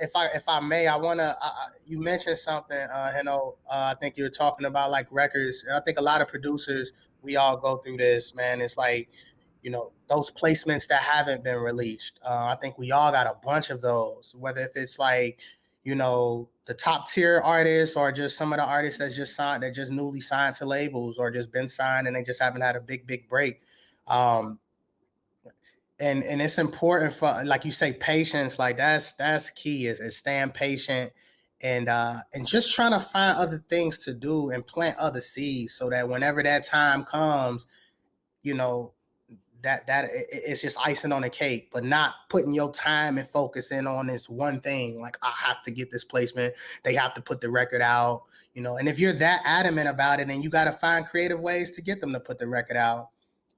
if I if I may, I want to. Uh, you mentioned something, uh, you know. Uh, I think you were talking about like records. and I think a lot of producers, we all go through this, man. It's like, you know, those placements that haven't been released. Uh, I think we all got a bunch of those. Whether if it's like, you know, the top tier artists or just some of the artists that's just signed, that just newly signed to labels or just been signed and they just haven't had a big big break. Um, and and it's important for like you say patience like that's that's key is, is staying patient and uh and just trying to find other things to do and plant other seeds so that whenever that time comes you know that that it's just icing on the cake but not putting your time and focus in on this one thing like i have to get this placement. They have to put the record out you know and if you're that adamant about it and you got to find creative ways to get them to put the record out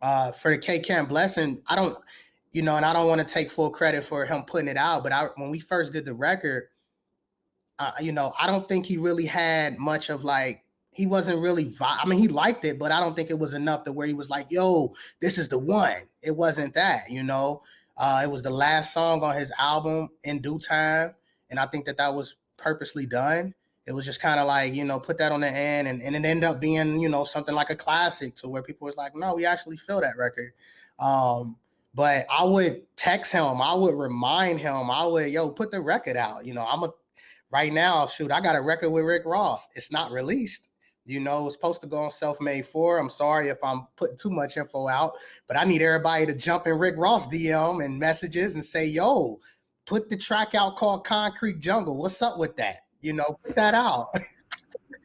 uh for the k camp blessing i don't you know, and I don't want to take full credit for him putting it out, but I, when we first did the record, uh, you know, I don't think he really had much of like, he wasn't really, I mean, he liked it, but I don't think it was enough to where he was like, yo, this is the one. It wasn't that, you know, uh, it was the last song on his album in due time. And I think that that was purposely done. It was just kind of like, you know, put that on the end and, and it ended up being, you know, something like a classic to where people was like, no, we actually feel that record. Um, but I would text him. I would remind him. I would, yo, put the record out. You know, I'm a right now, shoot, I got a record with Rick Ross. It's not released. You know, it's supposed to go on Self Made 4. I'm sorry if I'm putting too much info out, but I need everybody to jump in Rick Ross DM and messages and say, yo, put the track out called Concrete Jungle. What's up with that? You know, put that out.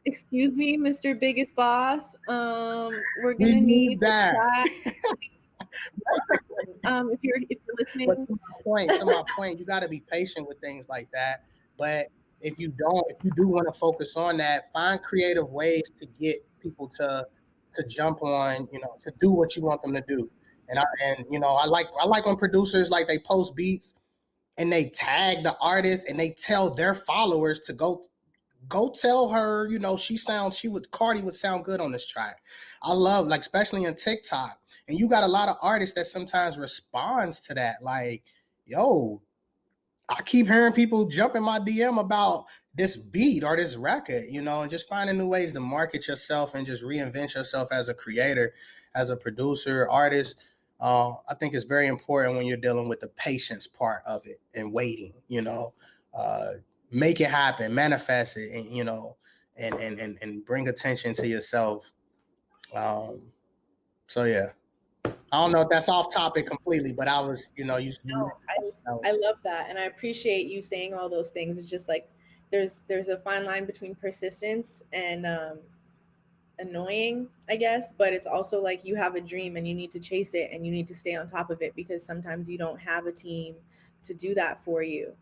Excuse me, Mr. Biggest Boss. Um, we're gonna we need, need that. um, if you're if you're listening. But to my point, to my point, you got to be patient with things like that. But if you don't, if you do want to focus on that, find creative ways to get people to to jump on, you know, to do what you want them to do. And I and you know, I like I like when producers like they post beats and they tag the artist and they tell their followers to go go tell her, you know, she sounds, she would, Cardi would sound good on this track. I love, like, especially in TikTok. And you got a lot of artists that sometimes responds to that. Like, yo, I keep hearing people jump in my DM about this beat or this record, you know, and just finding new ways to market yourself and just reinvent yourself as a creator, as a producer, artist. Uh, I think it's very important when you're dealing with the patience part of it and waiting, you know. Uh, make it happen, manifest it, and you know, and and and, and bring attention to yourself. Um, so yeah. I don't know if that's off topic completely, but I was, you know, you. No, I, I love that, and I appreciate you saying all those things. It's just like there's there's a fine line between persistence and um, annoying, I guess, but it's also like you have a dream and you need to chase it and you need to stay on top of it because sometimes you don't have a team to do that for you.